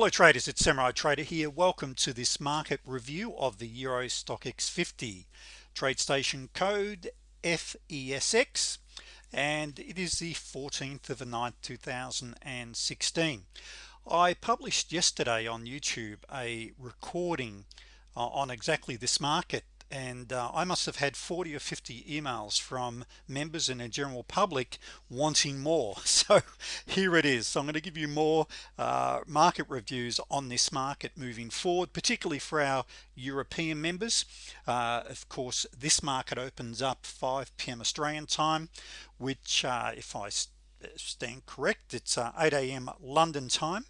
hello traders it's Samurai Trader here. Welcome to this market review of the Euro Stoxx 50 TradeStation code FESX and it is the 14th of the 9th 2016 I published yesterday on YouTube a recording uh, on exactly this market and uh, I must have had 40 or 50 emails from members and the general public wanting more so here it is so I'm going to give you more uh, market reviews on this market moving forward particularly for our European members uh, of course this market opens up 5 p.m. Australian time which uh, if I stand correct it's uh, 8 a.m. London time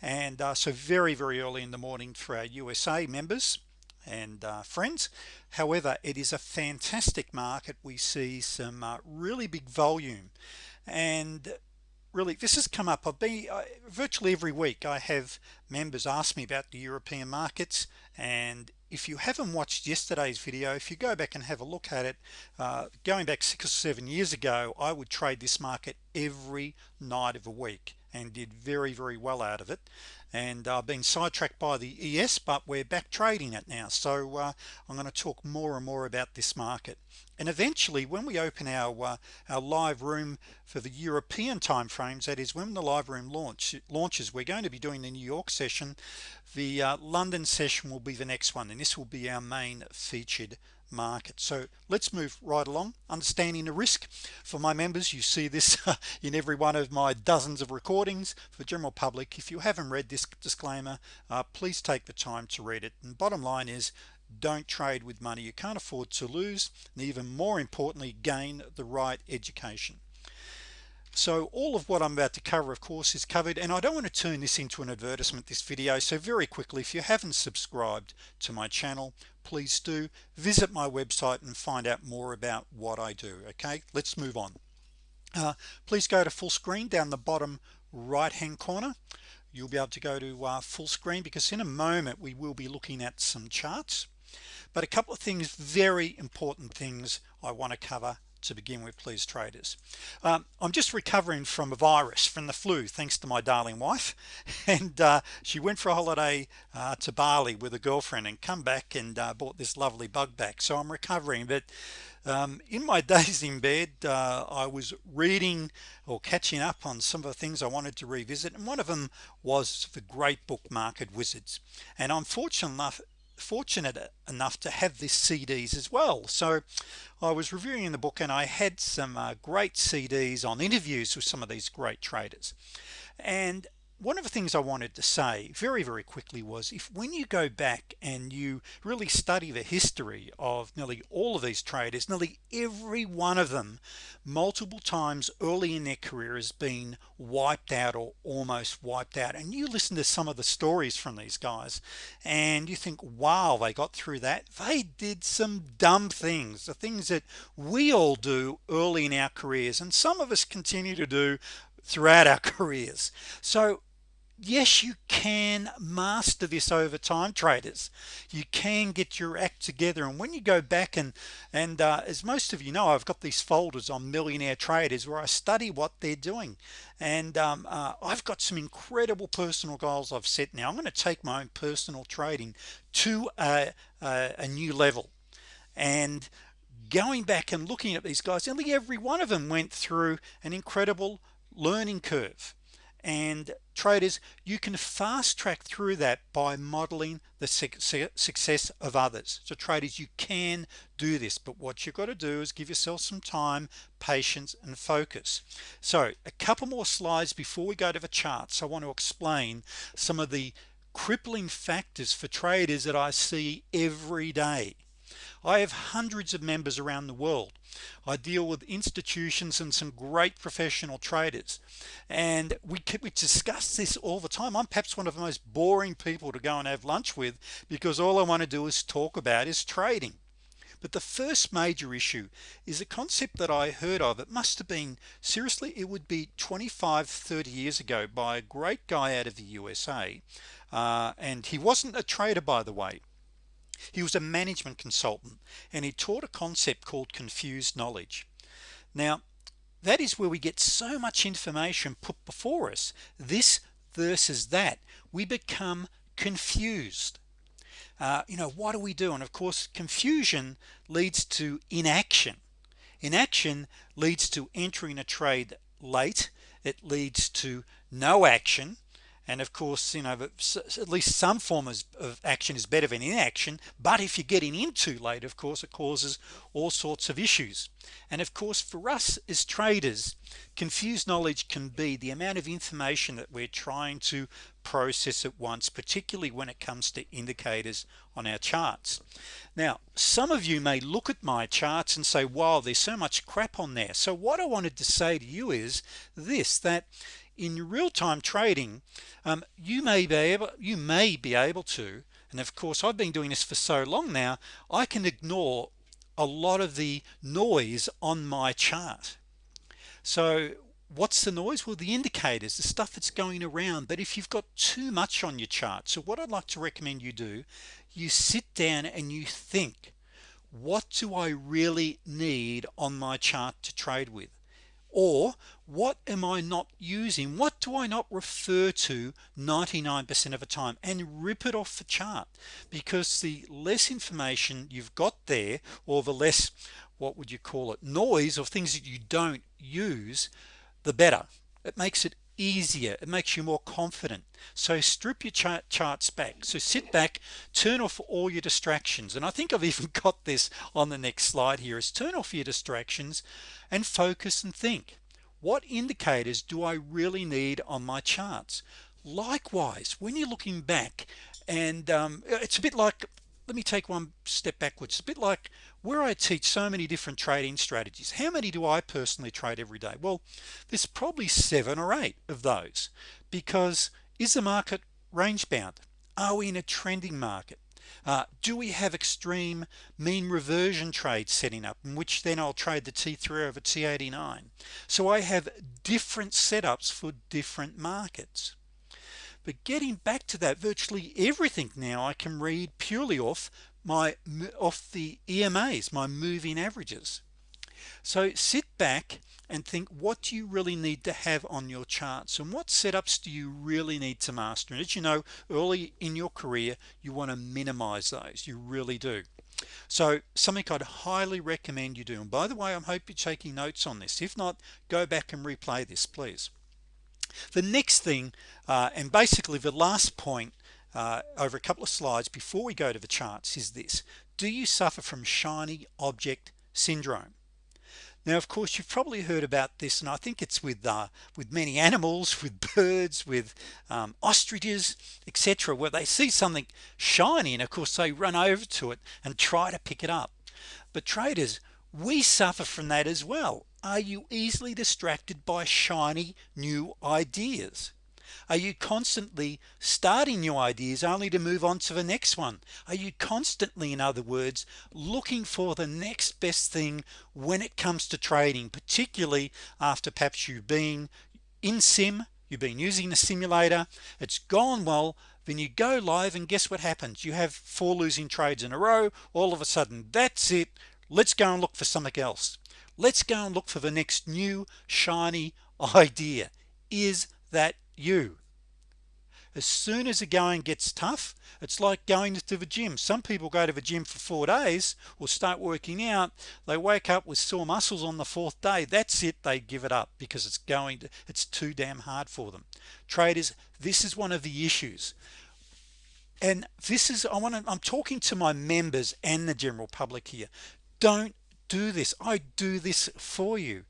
and uh, so very very early in the morning for our USA members and uh, friends. However it is a fantastic market. We see some uh, really big volume. And really this has come up. I've been uh, virtually every week I have members ask me about the European markets. And if you haven't watched yesterday's video if you go back and have a look at it uh, going back six or seven years ago I would trade this market every night of a week and did very very well out of it. And uh, been sidetracked by the ES but we're back trading it now. So uh, I'm going to talk more and more about this market. And eventually when we open our uh, our live room for the European time frames that is when the live room launch launches we're going to be doing the New York session. The uh, London session will be the next one and this will be our main featured market. So let's move right along. Understanding the risk. For my members you see this in every one of my dozens of recordings. For general public if you haven't read this disclaimer uh, please take the time to read it. And bottom line is don't trade with money you can't afford to lose and even more importantly gain the right education so all of what I'm about to cover of course is covered and I don't want to turn this into an advertisement this video so very quickly if you haven't subscribed to my channel please do. Visit my website and find out more about what I do okay? Let's move on. Uh, please go to full screen down the bottom right hand corner. You'll be able to go to uh, full screen because in a moment we will be looking at some charts. But a couple of things very important things I want to cover to begin with please traders. Um, I'm just recovering from a virus from the flu thanks to my darling wife. And uh, she went for a holiday uh, to Bali with a girlfriend and come back and uh, bought this lovely bug back. So I'm recovering but um, in my days in bed uh, I was reading or catching up on some of the things I wanted to revisit and one of them was the great book Market Wizards. And I'm fortunate enough fortunate enough to have this CDs as well. So I was reviewing the book and I had some uh, great CDs on interviews with some of these great traders. And one of the things I wanted to say very very quickly was if when you go back and you really study the history of nearly all of these traders nearly every one of them multiple times early in their career has been wiped out or almost wiped out. And you listen to some of the stories from these guys and you think wow they got through that. They did some dumb things the things that we all do early in our careers and some of us continue to do throughout our careers. So yes you can master this over time traders. You can get your act together and when you go back and and uh, as most of you know I've got these folders on millionaire traders where I study what they're doing. And um, uh, I've got some incredible personal goals I've set. Now I'm going to take my own personal trading to a, a, a new level. And going back and looking at these guys nearly every one of them went through an incredible learning curve and traders you can fast track through that by modeling the success of others. So traders you can do this but what you've got to do is give yourself some time patience and focus. So a couple more slides before we go to the charts. I want to explain some of the crippling factors for traders that I see every day I have hundreds of members around the world. I deal with institutions and some great professional traders. And we, we discuss this all the time. I'm perhaps one of the most boring people to go and have lunch with because all I want to do is talk about is trading. But the first major issue is a concept that I heard of. It must have been seriously it would be 25 30 years ago by a great guy out of the USA uh, and he wasn't a trader by the way he was a management consultant and he taught a concept called confused knowledge. Now that is where we get so much information put before us. This versus that we become confused. Uh, you know what do we do? And of course confusion leads to inaction. Inaction leads to entering a trade late. It leads to no action and of course you know at least some form of action is better than inaction. But if you're getting in too late of course it causes all sorts of issues. And of course for us as traders confused knowledge can be the amount of information that we're trying to process at once particularly when it comes to indicators on our charts. Now some of you may look at my charts and say wow there's so much crap on there. So what I wanted to say to you is this that in real-time trading um, you may be able you may be able to and of course I've been doing this for so long now I can ignore a lot of the noise on my chart. So what's the noise? Well the indicators the stuff that's going around. But if you've got too much on your chart so what I'd like to recommend you do you sit down and you think what do I really need on my chart to trade with? Or what am I not using? What do I not refer to 99% of the time? And rip it off the chart. Because the less information you've got there or the less what would you call it noise or things that you don't use the better. It makes it easier. It makes you more confident. So strip your chart charts back. So sit back turn off all your distractions. And I think I've even got this on the next slide here is turn off your distractions and focus and think. What indicators do I really need on my charts? Likewise when you're looking back and um, it's a bit like let me take one step backwards. A bit like where I teach so many different trading strategies how many do I personally trade every day? Well there's probably seven or eight of those because is the market range bound are we in a trending market? Uh, do we have extreme mean reversion trades setting up in which then I'll trade the T3 over T89 so I have different setups for different markets. But getting back to that virtually everything now I can read purely off my off the EMAs my moving averages. So sit back and think what do you really need to have on your charts and what setups do you really need to master? And as you know early in your career you want to minimize those. You really do. So something I'd highly recommend you do. And by the way I'm hope you're taking notes on this. If not go back and replay this please. The next thing uh, and basically the last point uh, over a couple of slides before we go to the charts is this. Do you suffer from shiny object syndrome? Now of course you've probably heard about this and I think it's with uh, with many animals with birds with um, ostriches etc where they see something shiny and of course they run over to it and try to pick it up. But traders we suffer from that as well. Are you easily distracted by shiny new ideas are you constantly starting new ideas only to move on to the next one? Are you constantly in other words looking for the next best thing when it comes to trading particularly after perhaps you've been in sim you've been using the simulator it's gone well then you go live and guess what happens? You have four losing trades in a row all of a sudden that's it let's go and look for something else. Let's go and look for the next new shiny idea. Is that you. As soon as the going gets tough it's like going to the gym. Some people go to the gym for four days or start working out. They wake up with sore muscles on the fourth day. That's it. They give it up because it's going to it's too damn hard for them. Traders this is one of the issues. And this is I want to I'm talking to my members and the general public here. Don't do this. I do this for you.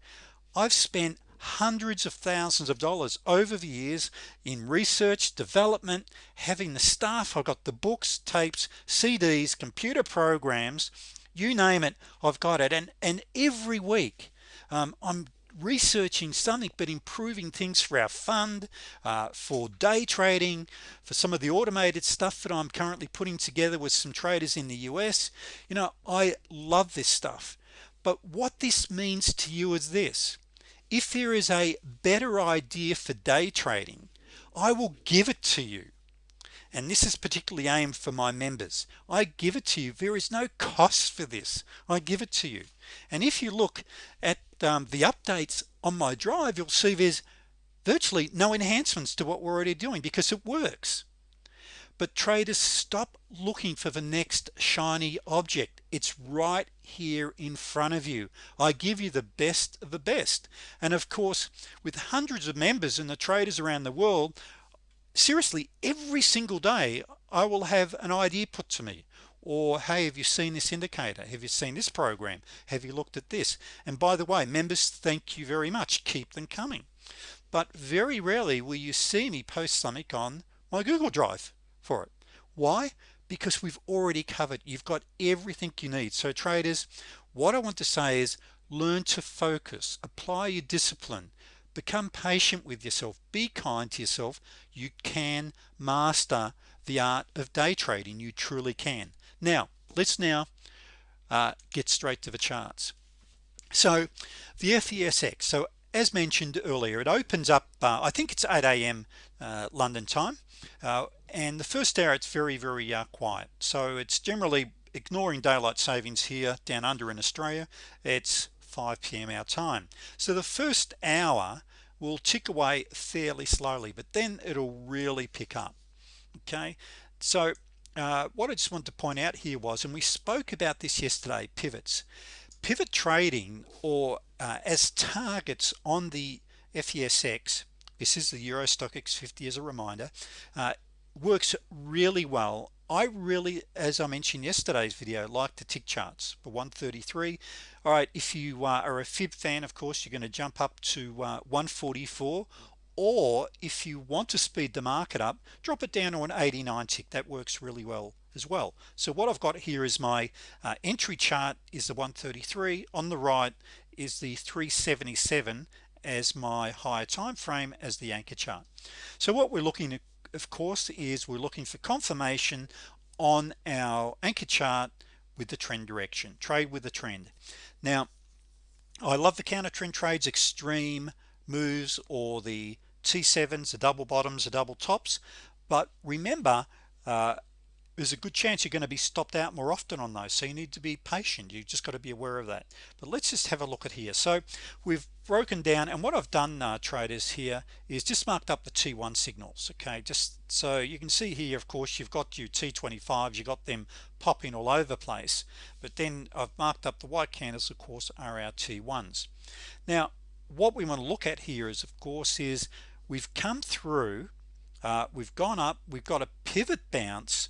I've spent hundreds of thousands of dollars over the years in research development having the staff. I've got the books tapes CDs computer programs you name it I've got it. And and every week um, I'm researching something but improving things for our fund uh, for day trading for some of the automated stuff that I'm currently putting together with some traders in the US you know I love this stuff. But what this means to you is this if there is a better idea for day trading I will give it to you. And this is particularly aimed for my members. I give it to you. There is no cost for this. I give it to you. And if you look at um, the updates on my drive you'll see there's virtually no enhancements to what we're already doing because it works but traders stop looking for the next shiny object. It's right here in front of you. I give you the best of the best. And of course with hundreds of members and the traders around the world seriously every single day I will have an idea put to me. Or hey have you seen this indicator? Have you seen this program? Have you looked at this? And by the way members thank you very much. Keep them coming. But very rarely will you see me post something on my Google Drive for it. Why? Because we've already covered you've got everything you need. So traders what I want to say is learn to focus apply your discipline become patient with yourself be kind to yourself. You can master the art of day trading you truly can. Now let's now uh, get straight to the charts. So the FESX so as mentioned earlier it opens up uh, I think it's 8 a.m. Uh, London time. Uh, and the first hour it's very very uh, quiet. So it's generally ignoring daylight savings here down under in Australia. It's 5 p.m. our time. So the first hour will tick away fairly slowly but then it'll really pick up. Okay? So uh, what I just want to point out here was and we spoke about this yesterday pivots. Pivot trading or uh, as targets on the FESX this is the Euro Stoxx 50 as a reminder uh, works really well. I really as I mentioned yesterday's video like the tick charts for 133 all right if you uh, are a fib fan of course you're going to jump up to uh, 144 or if you want to speed the market up drop it down to an 89 tick. That works really well as well. So what I've got here is my uh, entry chart is the 133 on the right is the 377 as my higher time frame as the anchor chart. So what we're looking at of course is we're looking for confirmation on our anchor chart with the trend direction trade with the trend. Now I love the counter trend trades extreme moves or the T7s the double bottoms the double tops but remember uh, there's a good chance you're going to be stopped out more often on those so you need to be patient. You just got to be aware of that. But let's just have a look at here. So we've broken down and what I've done uh, traders here is just marked up the T1 signals okay? Just so you can see here of course you've got your T25s you got them popping all over the place but then I've marked up the white candles of course are our T1s now what we want to look at here is of course is we've come through uh, we've gone up we've got a pivot bounce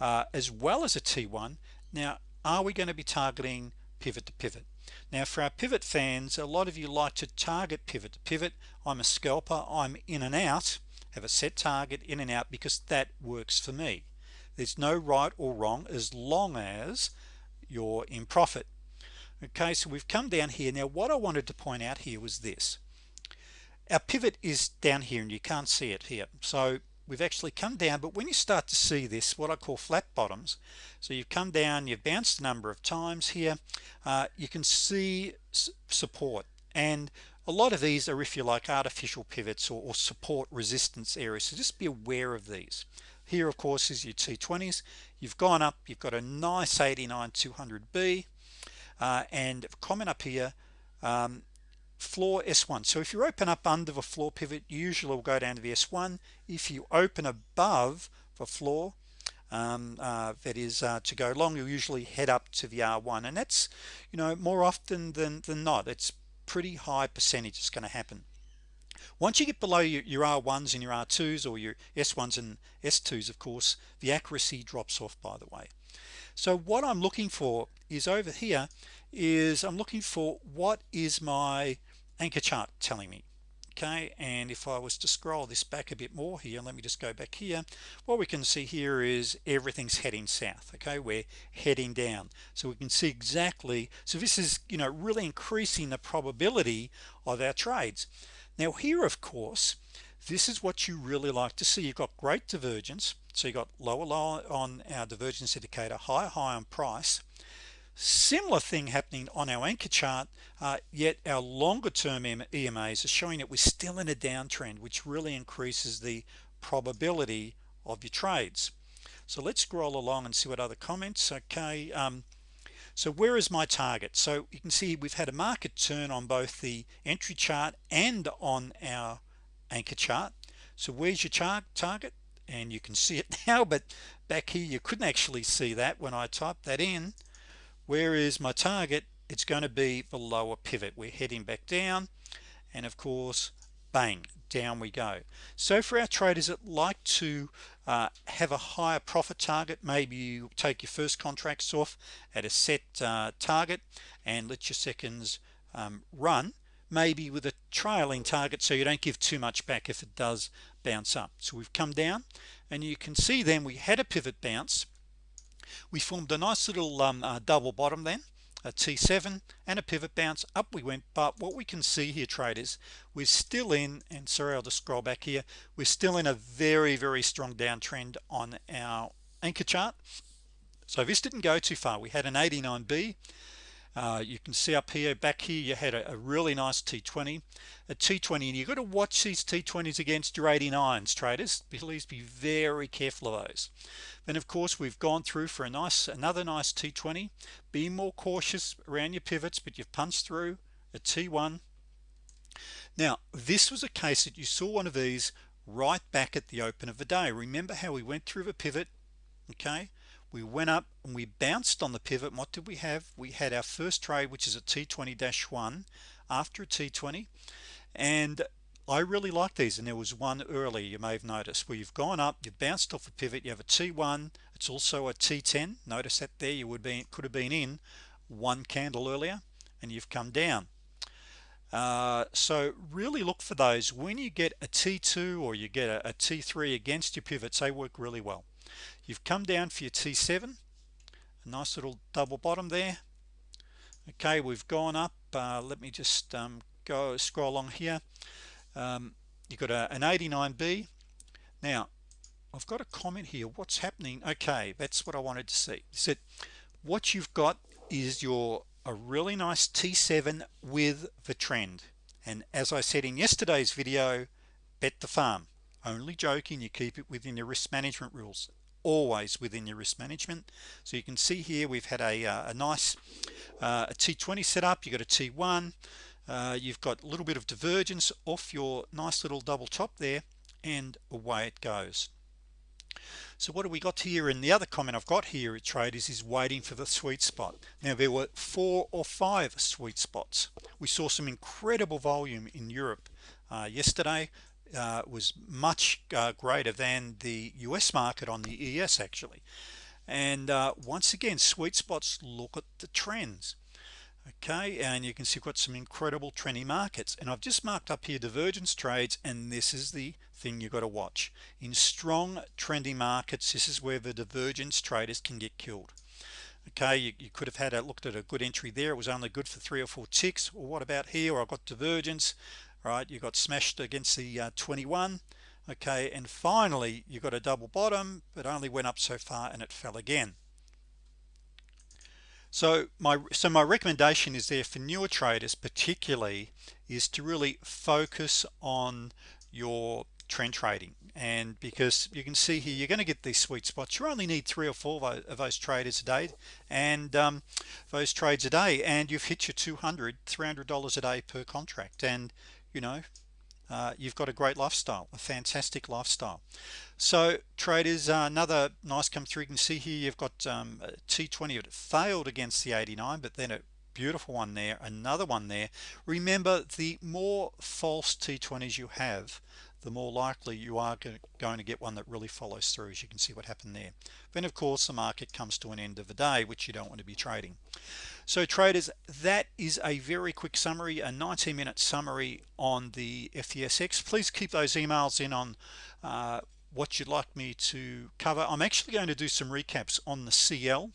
uh, as well as a T1 now are we going to be targeting pivot to pivot? Now for our pivot fans a lot of you like to target pivot to pivot. I'm a scalper I'm in and out have a set target in and out because that works for me. There's no right or wrong as long as you're in profit. Okay so we've come down here. Now what I wanted to point out here was this. Our pivot is down here and you can't see it here. So we've actually come down but when you start to see this what I call flat bottoms so you've come down you've bounced a number of times here uh, you can see support. And a lot of these are if you like artificial pivots or, or support resistance areas. So just be aware of these. Here of course is your T20s you've gone up you've got a nice 89 200b uh, and comment up here um, floor S1 so if you open up under the floor pivot usually will go down to the S1 if you open above the floor um, uh, that is uh, to go long you'll usually head up to the R1 and that's you know more often than, than not. It's pretty high percentage is going to happen. Once you get below your, your R1s and your R2s or your S1s and S2s of course the accuracy drops off by the way. So what I'm looking for is over here is I'm looking for what is my anchor chart telling me okay? And if I was to scroll this back a bit more here let me just go back here. What we can see here is everything's heading south okay? We're heading down. So we can see exactly so this is you know really increasing the probability of our trades. Now here of course this is what you really like to see. You've got great divergence. So you got lower low on our divergence indicator higher high on price similar thing happening on our anchor chart uh, yet our longer term EMAs are showing that we're still in a downtrend which really increases the probability of your trades. So let's scroll along and see what other comments okay um, so where is my target? So you can see we've had a market turn on both the entry chart and on our anchor chart. So where's your chart target? And you can see it now but back here you couldn't actually see that when I typed that in where is my target? It's going to be the lower pivot. We're heading back down and of course bang down we go. So for our traders that like to uh, have a higher profit target maybe you take your first contracts off at a set uh, target and let your seconds um, run maybe with a trailing target so you don't give too much back if it does bounce up. So we've come down and you can see then we had a pivot bounce we formed a nice little um, uh, double bottom then a T7 and a pivot bounce. Up we went but what we can see here traders we're still in and sorry I'll just scroll back here we're still in a very very strong downtrend on our anchor chart. So this didn't go too far. We had an 89b uh, you can see up here back here you had a, a really nice T20 a T20 and you've got to watch these T20s against your 89s traders. Please be very careful of those. Then of course we've gone through for a nice another nice T20 be more cautious around your pivots but you've punched through a T1 now this was a case that you saw one of these right back at the open of the day. Remember how we went through the pivot okay we went up and we bounced on the pivot. What did we have? We had our first trade which is a t20-1 after a t20 and I really like these and there was one early you may have noticed where you've gone up you bounced off a pivot you have a t1 it's also a t10 notice that there you would be could have been in one candle earlier and you've come down. Uh, so really look for those. When you get a t2 or you get a a t3 against your pivots they work really well you've come down for your T7 a nice little double bottom there. Okay we've gone up uh, let me just um, go scroll along here. Um, you've got a, an 89b now I've got a comment here. What's happening? Okay that's what I wanted to see. Said what you've got is your a really nice T7 with the trend. And as I said in yesterday's video bet the farm. Only joking you keep it within your risk management rules always within your risk management. So you can see here we've had a, uh, a nice uh, a t20 set up. You got a t1 uh, you've got a little bit of divergence off your nice little double top there and away it goes. So what do we got here? And the other comment I've got here at traders is waiting for the sweet spot. Now there were four or five sweet spots. We saw some incredible volume in Europe uh, yesterday uh, was much uh, greater than the US market on the ES actually. And uh, once again sweet spots look at the trends okay? And you can see we've got some incredible trendy markets. And I've just marked up here divergence trades and this is the thing you got to watch. In strong trendy markets this is where the divergence traders can get killed okay? You, you, could have had a looked at a good entry there. It was only good for three or four ticks. Well what about here? I've got divergence right? You got smashed against the uh, 21 okay? And finally you got a double bottom but only went up so far and it fell again. So my so my recommendation is there for newer traders particularly is to really focus on your trend trading. And because you can see here you're going to get these sweet spots. You only need three or four of those traders a day and um, those trades a day and you've hit your 200 300 dollars a day per contract. And you know uh, you've got a great lifestyle a fantastic lifestyle. So traders uh, another nice come through. You can see here you've got um, t20 it failed against the 89 but then a beautiful one there another one there. Remember the more false t20s you have the more likely you are going to get one that really follows through as you can see what happened there. Then of course the market comes to an end of the day which you don't want to be trading so traders that is a very quick summary a 19 minute summary on the FESX please keep those emails in on uh, what you'd like me to cover. I'm actually going to do some recaps on the CL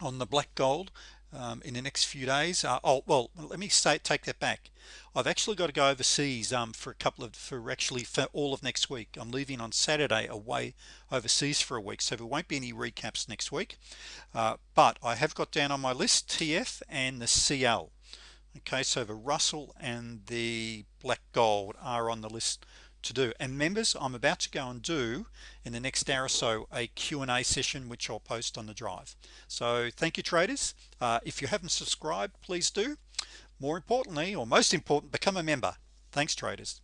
on the black gold um, in the next few days. Uh, oh well let me say take that back. I've actually got to go overseas um, for a couple of for actually for all of next week. I'm leaving on Saturday away overseas for a week so there won't be any recaps next week. Uh, but I have got down on my list TF and the CL okay so the Russell and the black gold are on the list to do. And members I'm about to go and do in the next hour or so a Q&A session which I'll post on the drive. So thank you traders. Uh, if you haven't subscribed please do. More importantly or most important become a member. Thanks traders